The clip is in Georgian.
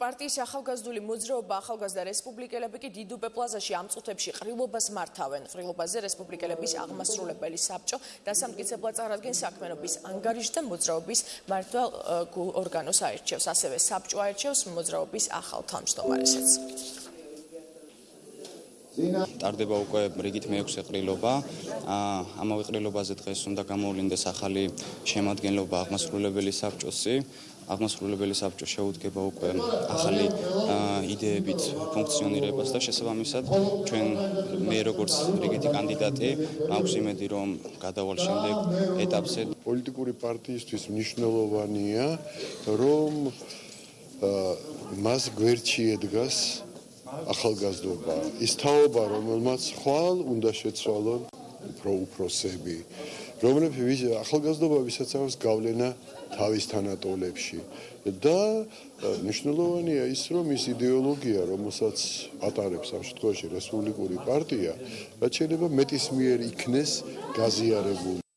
პარტიის ახალგაზრდული მოძრაობა ახალგაზრდა რესპუბლიკელები კი დიდუბე პლაზაში ამ წუთებში ყრილობას მართავენ. ყრილობაზე რესპუბლიკელების აღმასრულებელი საბჭო დასამტკიცებლად წარადგენს საქმიანობის ანგარიშს და მოძრაობის მართვა ორგანოს აირჩევს. ასევე საბჭო აირჩევს მოძრაობის ახალ თავმჯდომარესაც. ტარდება უკვე რიგით მეექვსე ყრილობა. ამავე ყრილობაზე დღეს უნდა გამოვლინდეს ახალი შემადგენლობა აღმასრულებელი საბჭოსი. აღმასრულებელი საბჭო შეუდგება უკვე ახალი იდეებით ფუნქციონირებას და შესაბამისად ჩვენ მე როგორც რიგითი კანდიდატი მაქვს იმედი რომ გადავალ შემდეგ ეტაპზე პოლიტიკური პარტიისთვის მნიშვნელოვანია რომ მას გვერდში ედგას ახალგაზრდობა. ის თაობა რომელმაც ხვალ უნდა შეცვალონ უფრო უფროსები, რომლებიც ახალგაზრდობა ვისაცავს გავლენა თავის თანატოლებში. და მნიშვნელოვანია ის, რომ ის идеოლოგია, რომელსაც ატარებს ამ შემთხვევაში რესპუბლიკური პარტია, რაც შეიძლება მეტისმიერ იქნეს გაზიარებული.